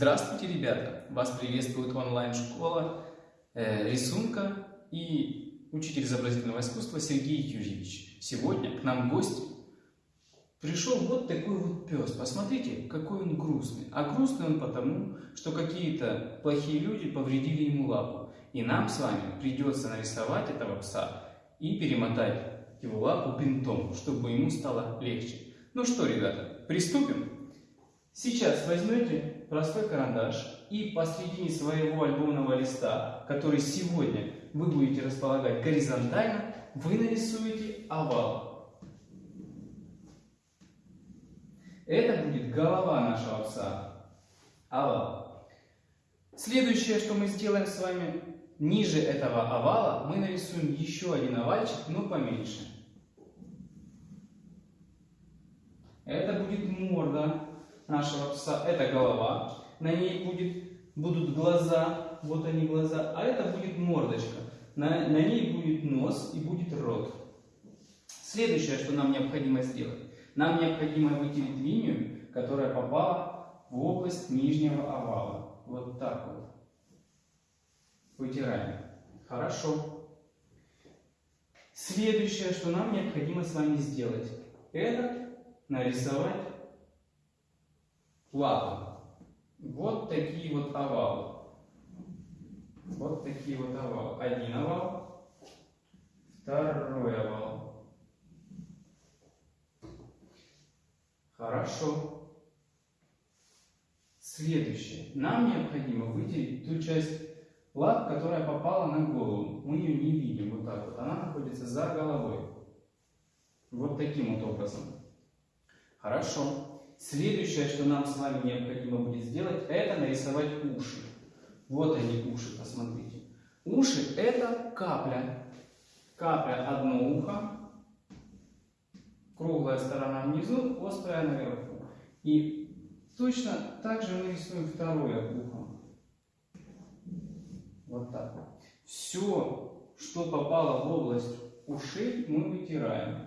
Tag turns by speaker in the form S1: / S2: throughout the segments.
S1: Здравствуйте, ребята! Вас приветствует онлайн-школа э, рисунка и учитель изобразительного искусства Сергей Юрьевич. Сегодня к нам в гости пришел вот такой вот пес. Посмотрите, какой он грустный. А грустный он потому, что какие-то плохие люди повредили ему лапу. И нам с вами придется нарисовать этого пса и перемотать его лапу бинтом, чтобы ему стало легче. Ну что, ребята, приступим? Сейчас возьмете простой карандаш и посредине своего альбомного листа, который сегодня вы будете располагать горизонтально, вы нарисуете овал. Это будет голова нашего пса. Овал. Следующее, что мы сделаем с вами, ниже этого овала мы нарисуем еще один овальчик, но поменьше. Это будет морда нашего пса, это голова, на ней будет, будут глаза, вот они глаза, а это будет мордочка, на, на ней будет нос и будет рот. Следующее, что нам необходимо сделать, нам необходимо выделить линию, которая попала в область нижнего овала. Вот так вот. Вытираем. Хорошо. Следующее, что нам необходимо с вами сделать, это нарисовать лапы. Вот такие вот овалы. Вот такие вот овалы. Один овал, второй овал. Хорошо. Следующее. Нам необходимо выделить ту часть лап, которая попала на голову. Мы ее не видим вот так вот. Она находится за головой. Вот таким вот образом. Хорошо. Следующее, что нам с вами необходимо будет сделать, это нарисовать уши. Вот они уши, посмотрите. Уши это капля. Капля одно ухо, круглая сторона внизу, острая наверху. И точно так же мы рисуем второе ухо. Вот так. Все, что попало в область ушей, мы вытираем.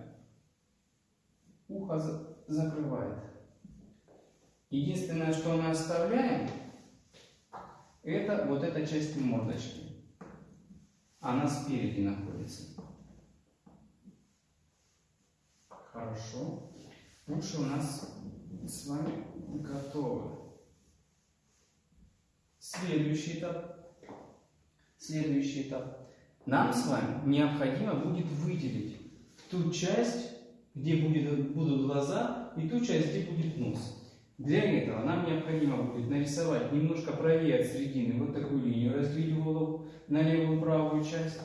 S1: Ухо закрывает. Единственное, что мы оставляем, это вот эта часть мордочки. Она спереди находится. Хорошо. Уши у нас с вами готовы. Следующий этап. Следующий этап. Нам с вами необходимо будет выделить ту часть, где будет, будут глаза, и ту часть, где будет нос. Для этого нам необходимо будет нарисовать немножко правее от середины вот такую линию, разделить голову на левую правую часть.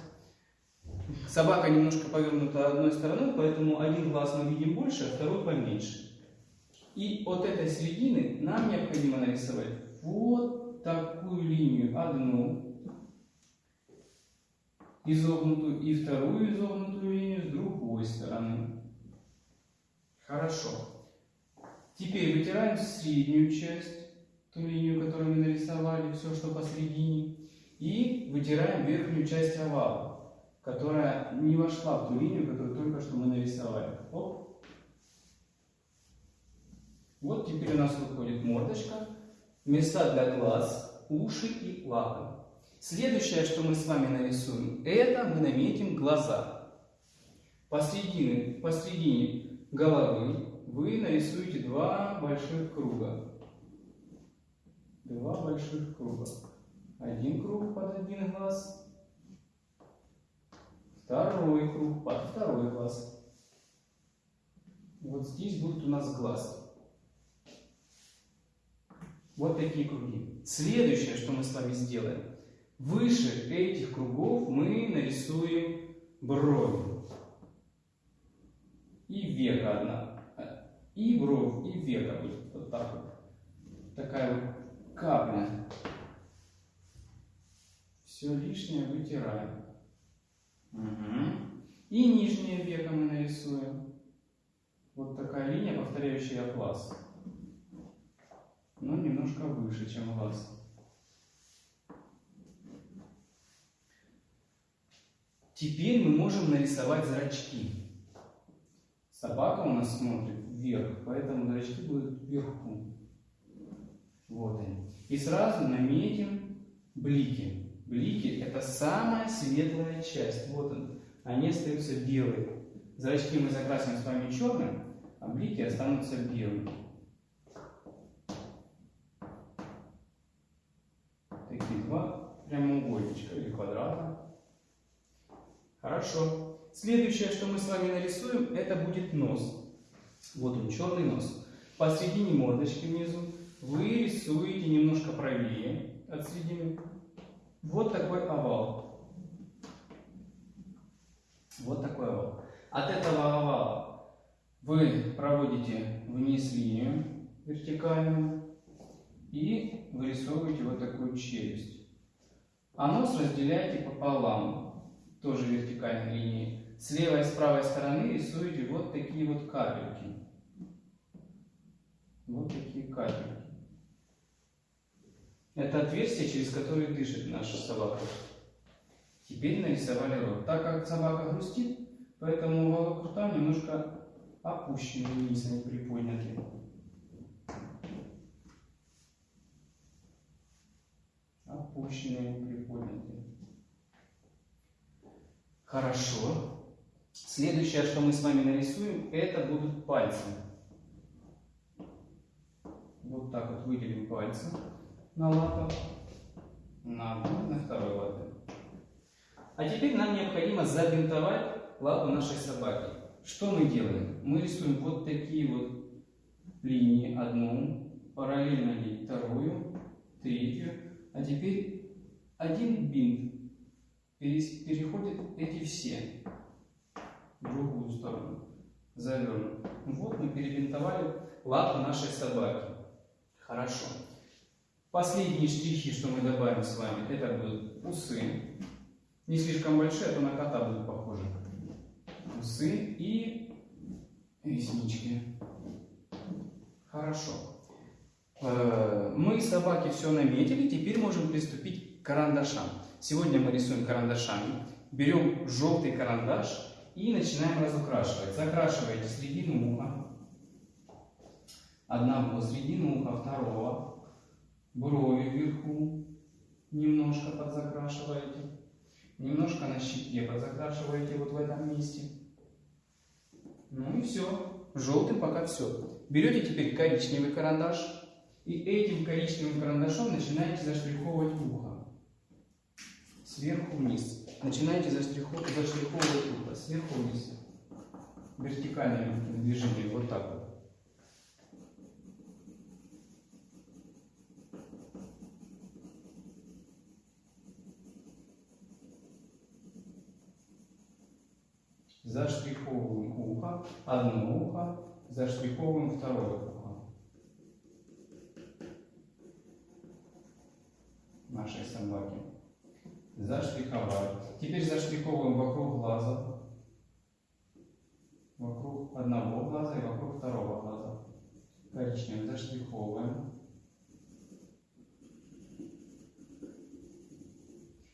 S1: Собака немножко повернута одной стороной, поэтому один глаз мы видим больше, а второй поменьше. И от этой середины нам необходимо нарисовать вот такую линию, одну изогнутую и вторую изогнутую линию с другой стороны. Хорошо. Теперь вытираем среднюю часть, ту линию, которую мы нарисовали, все, что посередине. И вытираем верхнюю часть овала, которая не вошла в ту линию, которую только что мы нарисовали. Оп. Вот теперь у нас выходит мордочка, места для глаз, уши и лапы. Следующее, что мы с вами нарисуем, это мы наметим глаза. Посередине, посередине головы вы нарисуете два больших круга. Два больших круга. Один круг под один глаз, второй круг под второй глаз. Вот здесь будет у нас глаз. Вот такие круги. Следующее, что мы с вами сделаем. Выше этих кругов мы нарисуем брови. И века одна и бровь, и века будет вот так вот. Такая вот капля. Все лишнее вытираем. Угу. И нижнее веко мы нарисуем. Вот такая линия, повторяющая глаз. Но немножко выше, чем глаз. Теперь мы можем нарисовать зрачки. Собака у нас смотрит вверх, поэтому зрачки будут вверху. Вот они. И сразу наметим блики. Блики это самая светлая часть. Вот он. Они остаются белые. Зрачки мы закрасим с вами черным, а блики останутся белыми. Такие два прямоугольничка или квадрата. Хорошо. Следующее, что мы с вами нарисуем, это будет нос. Вот он, черный нос. Посредине мордочки внизу вы рисуете немножко правее от середины. Вот такой овал. Вот такой овал. От этого овала вы проводите вниз линию вертикальную и вырисовываете вот такую челюсть. А нос разделяете пополам, тоже вертикальной линией. С левой и с правой стороны рисуете вот такие вот капельки. Вот такие капельки. Это отверстие, через которое дышит наша собака. Теперь нарисовали рот. Так как собака грустит, поэтому уголок рта немножко опущенный вниз, а не приподнятый. Опущенный, а не приподнятый. Хорошо. Следующее, что мы с вами нарисуем, это будут пальцы. Вот так вот выделим пальцы на лапах, на одной, на второй лапе. А теперь нам необходимо забинтовать лапу нашей собаки. Что мы делаем? Мы рисуем вот такие вот линии, одну, параллельно ей вторую, третью, а теперь один бинт переходит эти все в другую сторону, завернут. Вот мы перебинтовали лапу нашей собаки. Хорошо. Последние штрихи, что мы добавим с вами, это будут усы. Не слишком большие, а то на кота будут похожи. Усы и реснички. Хорошо. Э, мы собаки все наметили, теперь можем приступить к карандашам. Сегодня мы рисуем карандашами. Берем желтый карандаш и начинаем разукрашивать. Закрашиваете середину уха, одного середину уха, второго, брови вверху немножко подзакрашиваете, немножко на щеке подзакрашиваете вот в этом месте. Ну и все. Желтым пока все. Берете теперь коричневый карандаш и этим коричневым карандашом начинаете заштриховывать ухо. Сверху вниз. Начинаете заштриховывать, ухо. Сверху вниз. Вертикальным движением. Вот так вот. заштриховываем ухо, одно ухо, заштриховываем второе ухо. Нашей собаки. Заштриховали. Теперь заштриховываем вокруг глаза. Вокруг одного глаза и вокруг второго глаза. Коричневым заштриховываем.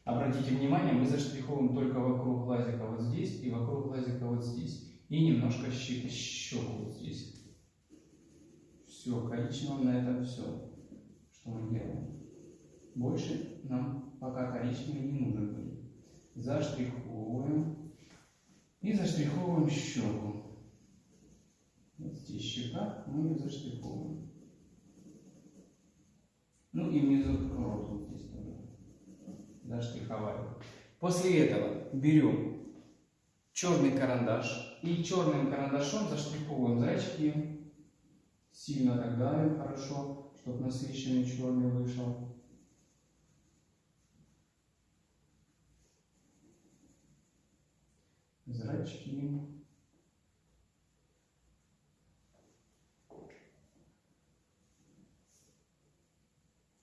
S1: Обратите внимание, мы заштриховываем только вокруг глазика вот здесь и вокруг глазика вот здесь. И немножко щеку вот здесь. Все, коричневым на этом все, что мы делаем. Больше нам пока коричневый не нужен будет. Заштриховываем. И заштриховываем щеку. Вот здесь щека, мы ее заштриховываем. Ну и внизу рот вот здесь заштриховали. После этого берем черный карандаш и черным карандашом заштриховываем зрачки. Сильно так давим хорошо, чтобы насыщенный черный вышел. Зрачки.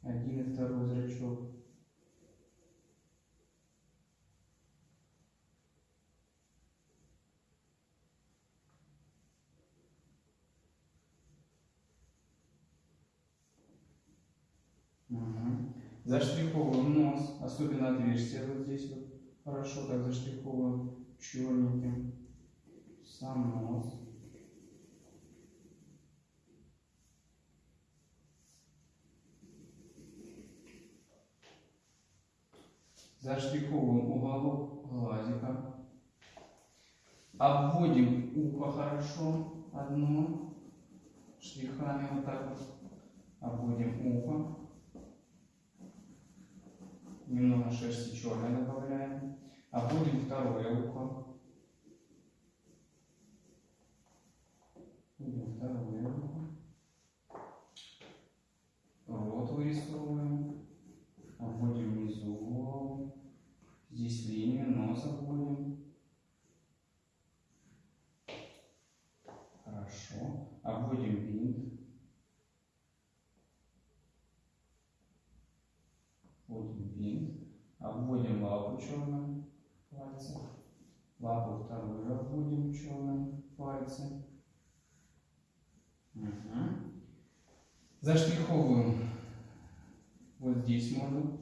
S1: Один и второй зрачок. Заштриховываем нос, особенно отверстие вот здесь вот. Хорошо так заштриховываем черненьким. Сам нос. Заштриховываем уголок глазика. Обводим ухо хорошо одно. Штрихами вот так вот. Обводим ухо. Немного шерсти черной добавляем. Обводим второе ухо. Второе ухо. Рот вырисовываем. Обводим внизу голову. Здесь линию, нос обводим. Хорошо. Обводим бинт. Вводим бинт. Обводим лапу черным пальцем. Лапу вторую обводим черным пальцем. Угу. Заштриховываем вот здесь морду.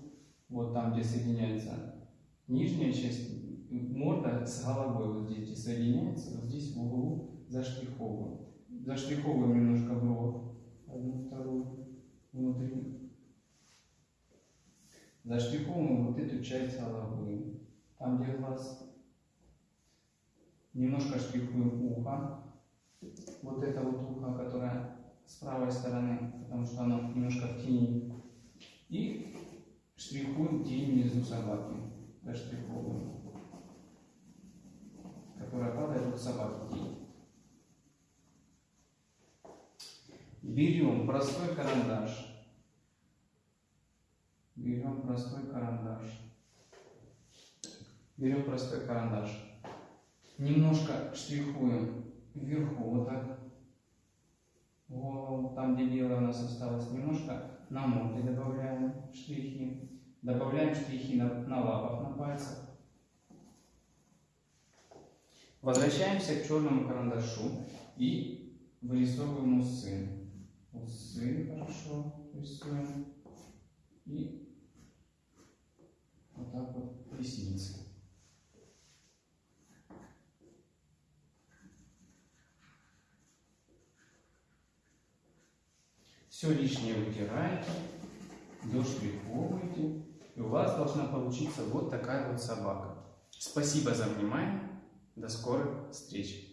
S1: Вот там, где соединяется нижняя часть морда с головой. Вот здесь, где соединяется. Вот здесь в углу заштриховываем. Заштриховываем немножко бровь. Одну, вторую. Внутри. Заштриховываем вот эту часть головы. Там, где глаз. Немножко штрихуем ухо. Вот это вот ухо, с правой стороны, потому что оно немножко в тени. И штрихуем тень внизу собаки. Заштриховываем. Которая падает от собаки тень. Берем простой карандаш. Берем простой карандаш. Берем простой карандаш. Немножко штрихуем вверху, вот так. Голову, там, где белое у нас осталось, немножко на морде добавляем штрихи. Добавляем штрихи на, на лапах, на пальцах. Возвращаемся к черному карандашу и вырисовываем усы. Усы хорошо рисуем. И вот так вот ресницы. Все лишнее вытираете, доштриховываете, и у вас должна получиться вот такая вот собака. Спасибо за внимание. До скорых встреч!